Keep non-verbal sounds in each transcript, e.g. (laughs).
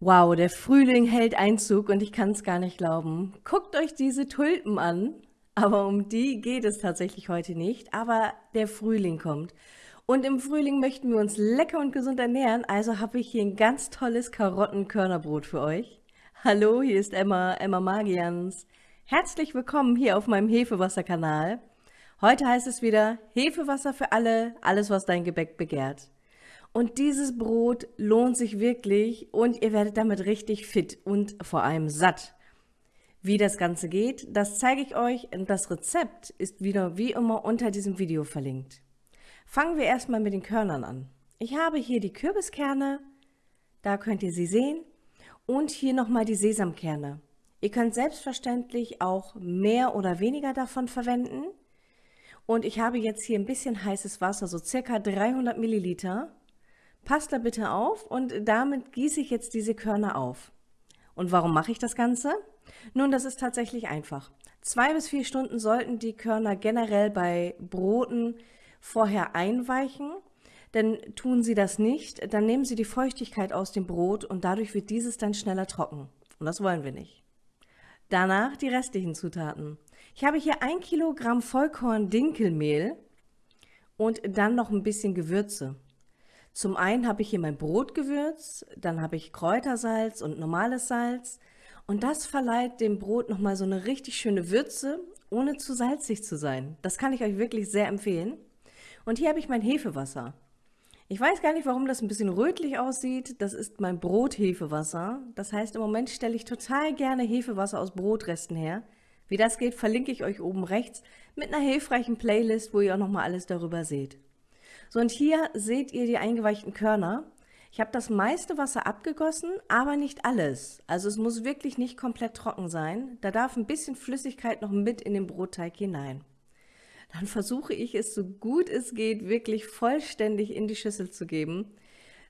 Wow, der Frühling hält Einzug und ich kann es gar nicht glauben. Guckt euch diese Tulpen an. Aber um die geht es tatsächlich heute nicht. Aber der Frühling kommt. Und im Frühling möchten wir uns lecker und gesund ernähren. Also habe ich hier ein ganz tolles Karottenkörnerbrot für euch. Hallo, hier ist Emma, Emma Magians. Herzlich willkommen hier auf meinem Hefewasserkanal. Heute heißt es wieder Hefewasser für alle, alles was dein Gebäck begehrt. Und dieses Brot lohnt sich wirklich und ihr werdet damit richtig fit und vor allem satt. Wie das Ganze geht, das zeige ich euch und das Rezept ist wieder wie immer unter diesem Video verlinkt. Fangen wir erstmal mit den Körnern an. Ich habe hier die Kürbiskerne, da könnt ihr sie sehen, und hier nochmal die Sesamkerne. Ihr könnt selbstverständlich auch mehr oder weniger davon verwenden. Und ich habe jetzt hier ein bisschen heißes Wasser, so circa 300 Milliliter. Passt da bitte auf und damit gieße ich jetzt diese Körner auf. Und warum mache ich das Ganze? Nun, das ist tatsächlich einfach. Zwei bis vier Stunden sollten die Körner generell bei Broten vorher einweichen, denn tun sie das nicht, dann nehmen sie die Feuchtigkeit aus dem Brot und dadurch wird dieses dann schneller trocken. Und das wollen wir nicht. Danach die restlichen Zutaten. Ich habe hier ein Kilogramm Vollkorn-Dinkelmehl und dann noch ein bisschen Gewürze. Zum einen habe ich hier mein Brotgewürz, dann habe ich Kräutersalz und normales Salz und das verleiht dem Brot nochmal so eine richtig schöne Würze, ohne zu salzig zu sein. Das kann ich euch wirklich sehr empfehlen. Und hier habe ich mein Hefewasser. Ich weiß gar nicht, warum das ein bisschen rötlich aussieht. Das ist mein Brothefewasser. Das heißt, im Moment stelle ich total gerne Hefewasser aus Brotresten her. Wie das geht, verlinke ich euch oben rechts mit einer hilfreichen Playlist, wo ihr auch nochmal alles darüber seht. So, und hier seht ihr die eingeweichten Körner. Ich habe das meiste Wasser abgegossen, aber nicht alles. Also es muss wirklich nicht komplett trocken sein. Da darf ein bisschen Flüssigkeit noch mit in den Brotteig hinein. Dann versuche ich es so gut es geht wirklich vollständig in die Schüssel zu geben.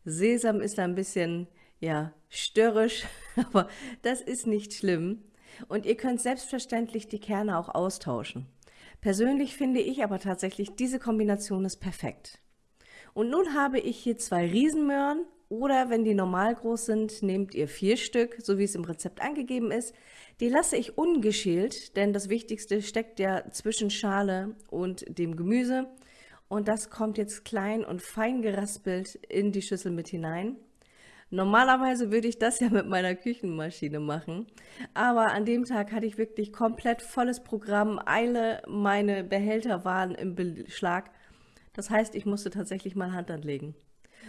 Sesam ist da ein bisschen, ja, störrisch, (laughs) aber das ist nicht schlimm. Und ihr könnt selbstverständlich die Kerne auch austauschen. Persönlich finde ich aber tatsächlich, diese Kombination ist perfekt. Und nun habe ich hier zwei Riesenmöhren oder wenn die normal groß sind, nehmt ihr vier Stück, so wie es im Rezept angegeben ist. Die lasse ich ungeschält, denn das Wichtigste steckt ja zwischen Schale und dem Gemüse. Und das kommt jetzt klein und fein geraspelt in die Schüssel mit hinein. Normalerweise würde ich das ja mit meiner Küchenmaschine machen, aber an dem Tag hatte ich wirklich komplett volles Programm, Eile, meine Behälter waren im Beschlag das heißt, ich musste tatsächlich mal Hand anlegen.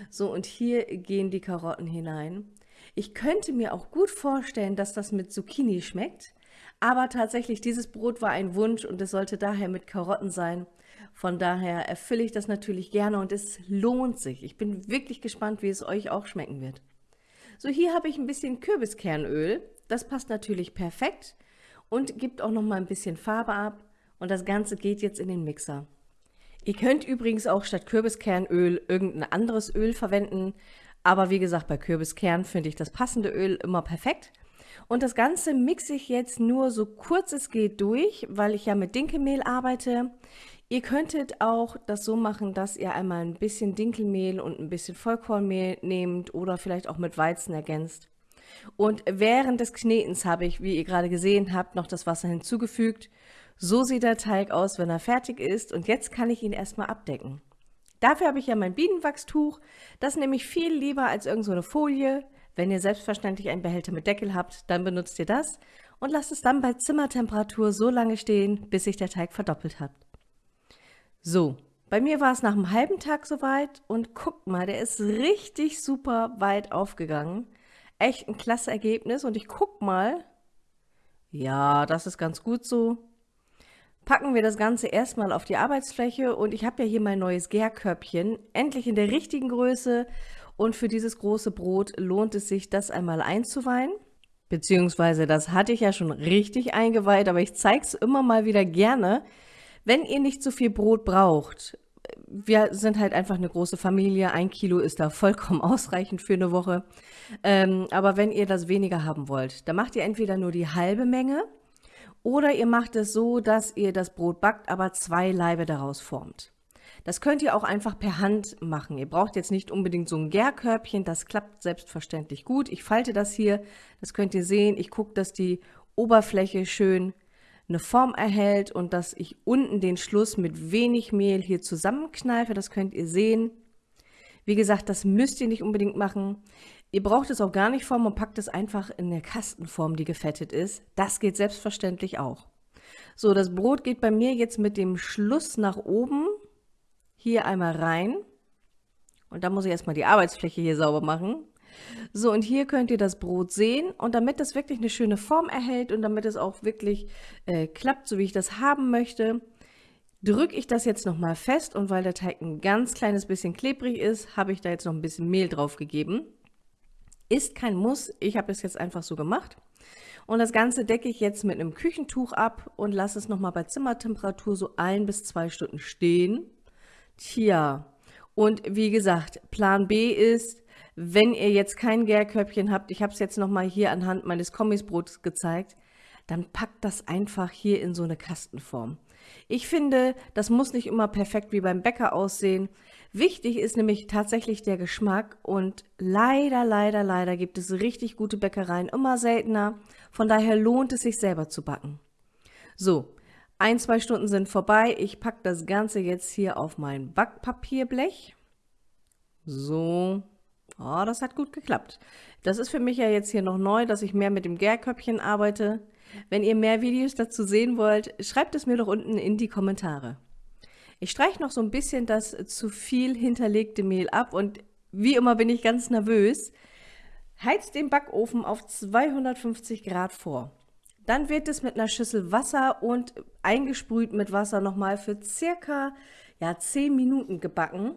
So, und hier gehen die Karotten hinein. Ich könnte mir auch gut vorstellen, dass das mit Zucchini schmeckt, aber tatsächlich, dieses Brot war ein Wunsch und es sollte daher mit Karotten sein. Von daher erfülle ich das natürlich gerne und es lohnt sich. Ich bin wirklich gespannt, wie es euch auch schmecken wird. So, hier habe ich ein bisschen Kürbiskernöl. Das passt natürlich perfekt und gibt auch noch mal ein bisschen Farbe ab. Und das Ganze geht jetzt in den Mixer. Ihr könnt übrigens auch statt Kürbiskernöl irgendein anderes Öl verwenden, aber wie gesagt, bei Kürbiskern finde ich das passende Öl immer perfekt. Und das Ganze mixe ich jetzt nur so kurz es geht durch, weil ich ja mit Dinkelmehl arbeite. Ihr könntet auch das so machen, dass ihr einmal ein bisschen Dinkelmehl und ein bisschen Vollkornmehl nehmt oder vielleicht auch mit Weizen ergänzt. Und während des Knetens habe ich, wie ihr gerade gesehen habt, noch das Wasser hinzugefügt so sieht der Teig aus, wenn er fertig ist und jetzt kann ich ihn erstmal abdecken. Dafür habe ich ja mein Bienenwachstuch. Das nehme ich viel lieber als irgendeine so Folie. Wenn ihr selbstverständlich einen Behälter mit Deckel habt, dann benutzt ihr das und lasst es dann bei Zimmertemperatur so lange stehen, bis sich der Teig verdoppelt hat. So, bei mir war es nach einem halben Tag soweit und guckt mal, der ist richtig super weit aufgegangen. Echt ein klasse Ergebnis und ich guck mal, ja, das ist ganz gut so packen wir das Ganze erstmal auf die Arbeitsfläche und ich habe ja hier mein neues Gärkörbchen, endlich in der richtigen Größe und für dieses große Brot lohnt es sich, das einmal einzuweihen. Beziehungsweise das hatte ich ja schon richtig eingeweiht, aber ich zeige es immer mal wieder gerne. Wenn ihr nicht so viel Brot braucht, wir sind halt einfach eine große Familie, ein Kilo ist da vollkommen (laughs) ausreichend für eine Woche. Ähm, aber wenn ihr das weniger haben wollt, dann macht ihr entweder nur die halbe Menge oder ihr macht es so, dass ihr das Brot backt, aber zwei Laibe daraus formt. Das könnt ihr auch einfach per Hand machen. Ihr braucht jetzt nicht unbedingt so ein Gärkörbchen, das klappt selbstverständlich gut. Ich falte das hier, das könnt ihr sehen. Ich gucke, dass die Oberfläche schön eine Form erhält und dass ich unten den Schluss mit wenig Mehl hier zusammenkneife. Das könnt ihr sehen. Wie gesagt, das müsst ihr nicht unbedingt machen. Ihr braucht es auch gar nicht formen und packt es einfach in eine Kastenform, die gefettet ist. Das geht selbstverständlich auch. So, das Brot geht bei mir jetzt mit dem Schluss nach oben hier einmal rein. Und da muss ich erstmal die Arbeitsfläche hier sauber machen. So, und hier könnt ihr das Brot sehen. Und damit das wirklich eine schöne Form erhält und damit es auch wirklich äh, klappt, so wie ich das haben möchte, drücke ich das jetzt nochmal fest. Und weil der Teig ein ganz kleines bisschen klebrig ist, habe ich da jetzt noch ein bisschen Mehl drauf gegeben. Ist kein Muss, ich habe es jetzt einfach so gemacht. Und das Ganze decke ich jetzt mit einem Küchentuch ab und lasse es nochmal bei Zimmertemperatur so ein bis zwei Stunden stehen. Tja, und wie gesagt, Plan B ist, wenn ihr jetzt kein Gärkörbchen habt, ich habe es jetzt nochmal hier anhand meines Kommisbrots gezeigt, dann packt das einfach hier in so eine Kastenform. Ich finde, das muss nicht immer perfekt wie beim Bäcker aussehen. Wichtig ist nämlich tatsächlich der Geschmack und leider, leider, leider gibt es richtig gute Bäckereien, immer seltener. Von daher lohnt es sich selber zu backen. So, ein, zwei Stunden sind vorbei. Ich packe das Ganze jetzt hier auf mein Backpapierblech. So, oh, das hat gut geklappt. Das ist für mich ja jetzt hier noch neu, dass ich mehr mit dem Gärköpfchen arbeite. Wenn ihr mehr Videos dazu sehen wollt, schreibt es mir doch unten in die Kommentare. Ich streiche noch so ein bisschen das zu viel hinterlegte Mehl ab und wie immer bin ich ganz nervös. Heizt den Backofen auf 250 Grad vor. Dann wird es mit einer Schüssel Wasser und eingesprüht mit Wasser nochmal für circa ja, 10 Minuten gebacken.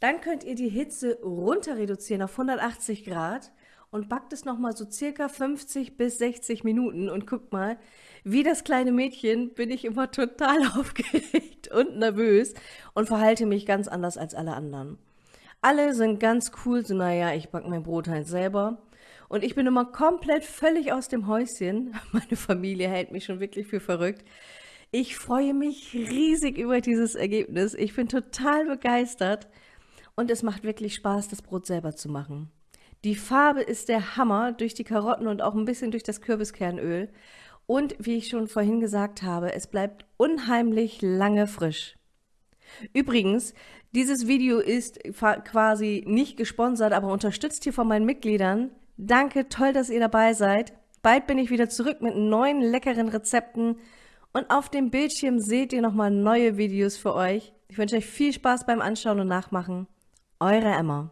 Dann könnt ihr die Hitze runter reduzieren auf 180 Grad und backt es nochmal so circa 50 bis 60 Minuten. Und guckt mal, wie das kleine Mädchen bin ich immer total (laughs) aufgeregt und nervös und verhalte mich ganz anders als alle anderen. Alle sind ganz cool, so naja, ich backe mein Brot halt selber. Und ich bin immer komplett völlig aus dem Häuschen. (laughs) Meine Familie hält mich schon wirklich für verrückt. Ich freue mich riesig über dieses Ergebnis. Ich bin total begeistert. Und es macht wirklich Spaß, das Brot selber zu machen. Die Farbe ist der Hammer durch die Karotten und auch ein bisschen durch das Kürbiskernöl. Und wie ich schon vorhin gesagt habe, es bleibt unheimlich lange frisch. Übrigens, dieses Video ist quasi nicht gesponsert, aber unterstützt hier von meinen Mitgliedern. Danke, toll, dass ihr dabei seid. Bald bin ich wieder zurück mit neuen leckeren Rezepten und auf dem Bildschirm seht ihr nochmal neue Videos für euch. Ich wünsche euch viel Spaß beim Anschauen und Nachmachen. Eure Emma.